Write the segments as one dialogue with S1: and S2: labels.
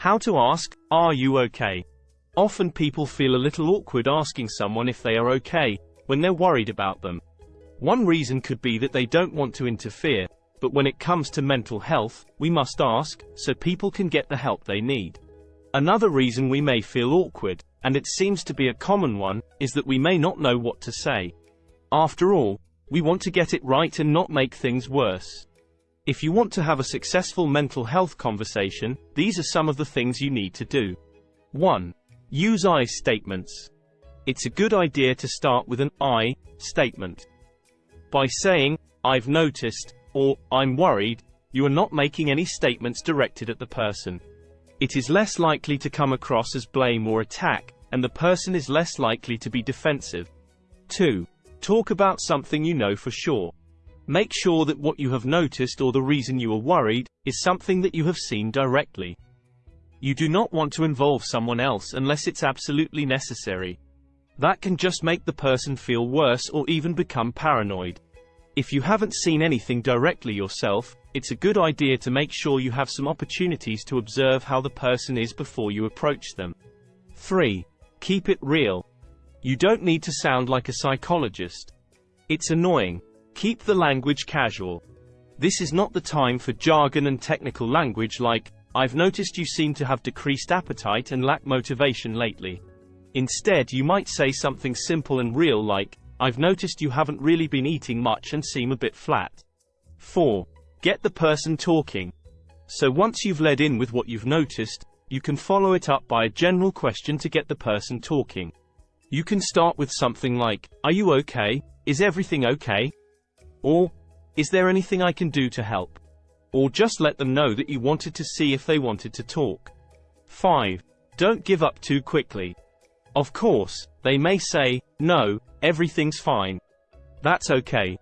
S1: How to ask, are you okay? Often people feel a little awkward asking someone if they are okay, when they're worried about them. One reason could be that they don't want to interfere, but when it comes to mental health, we must ask, so people can get the help they need. Another reason we may feel awkward, and it seems to be a common one, is that we may not know what to say. After all, we want to get it right and not make things worse. If you want to have a successful mental health conversation, these are some of the things you need to do. 1. Use I statements. It's a good idea to start with an I statement. By saying, I've noticed, or I'm worried, you are not making any statements directed at the person. It is less likely to come across as blame or attack, and the person is less likely to be defensive. 2. Talk about something you know for sure. Make sure that what you have noticed or the reason you are worried is something that you have seen directly. You do not want to involve someone else unless it's absolutely necessary. That can just make the person feel worse or even become paranoid. If you haven't seen anything directly yourself, it's a good idea to make sure you have some opportunities to observe how the person is before you approach them. 3. Keep it real. You don't need to sound like a psychologist. It's annoying. Keep the language casual. This is not the time for jargon and technical language like, I've noticed you seem to have decreased appetite and lack motivation lately. Instead you might say something simple and real like, I've noticed you haven't really been eating much and seem a bit flat. 4. Get the person talking. So once you've led in with what you've noticed, you can follow it up by a general question to get the person talking. You can start with something like, Are you okay? Is everything okay? Or, Is there anything I can do to help? Or just let them know that you wanted to see if they wanted to talk. 5. Don't give up too quickly. Of course, they may say, no, everything's fine. That's okay.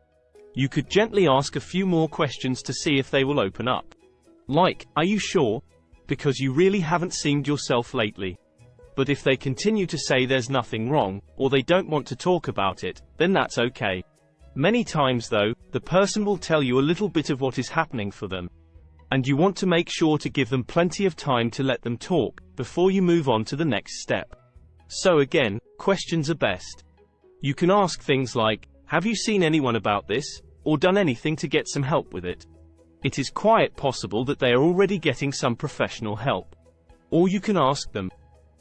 S1: You could gently ask a few more questions to see if they will open up. Like, are you sure? Because you really haven't seemed yourself lately. But if they continue to say there's nothing wrong, or they don't want to talk about it, then that's okay. Many times though, the person will tell you a little bit of what is happening for them. And you want to make sure to give them plenty of time to let them talk, before you move on to the next step. So again, questions are best. You can ask things like, have you seen anyone about this, or done anything to get some help with it? It is quite possible that they are already getting some professional help. Or you can ask them,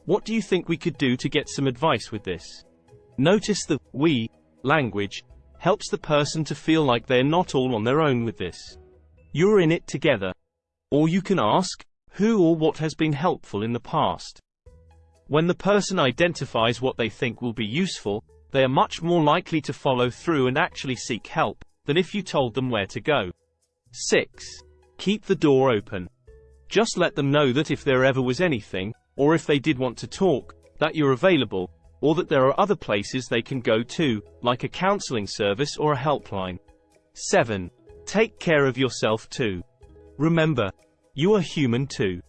S1: what do you think we could do to get some advice with this? Notice the we language helps the person to feel like they're not all on their own with this. You're in it together. Or you can ask, who or what has been helpful in the past? When the person identifies what they think will be useful, they are much more likely to follow through and actually seek help, than if you told them where to go. 6. Keep the door open. Just let them know that if there ever was anything, or if they did want to talk, that you're available, or that there are other places they can go to, like a counseling service or a helpline. 7. Take care of yourself too. Remember, you are human too.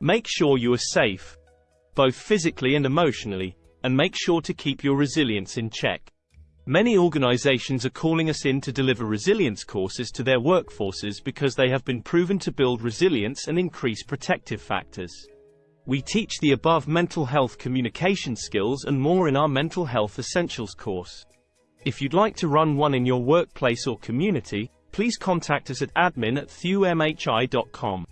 S1: Make sure you are safe, both physically and emotionally, and make sure to keep your resilience in check. Many organizations are calling us in to deliver resilience courses to their workforces because they have been proven to build resilience and increase protective factors. We teach the above mental health communication skills and more in our Mental Health Essentials course. If you'd like to run one in your workplace or community, please contact us at admin at.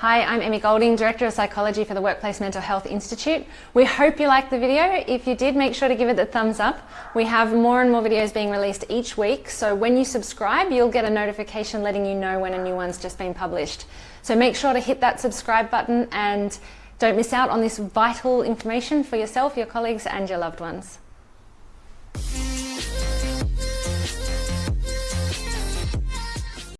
S2: Hi, I'm Emmy Golding, Director of Psychology for the Workplace Mental Health Institute. We hope you liked the video. If you did, make sure to give it the thumbs up. We have more and more videos being released each week, so when you subscribe, you'll get a notification letting you know when a new one's just been published. So make sure to hit that subscribe button and don't miss out on this vital information for yourself, your colleagues and your loved ones.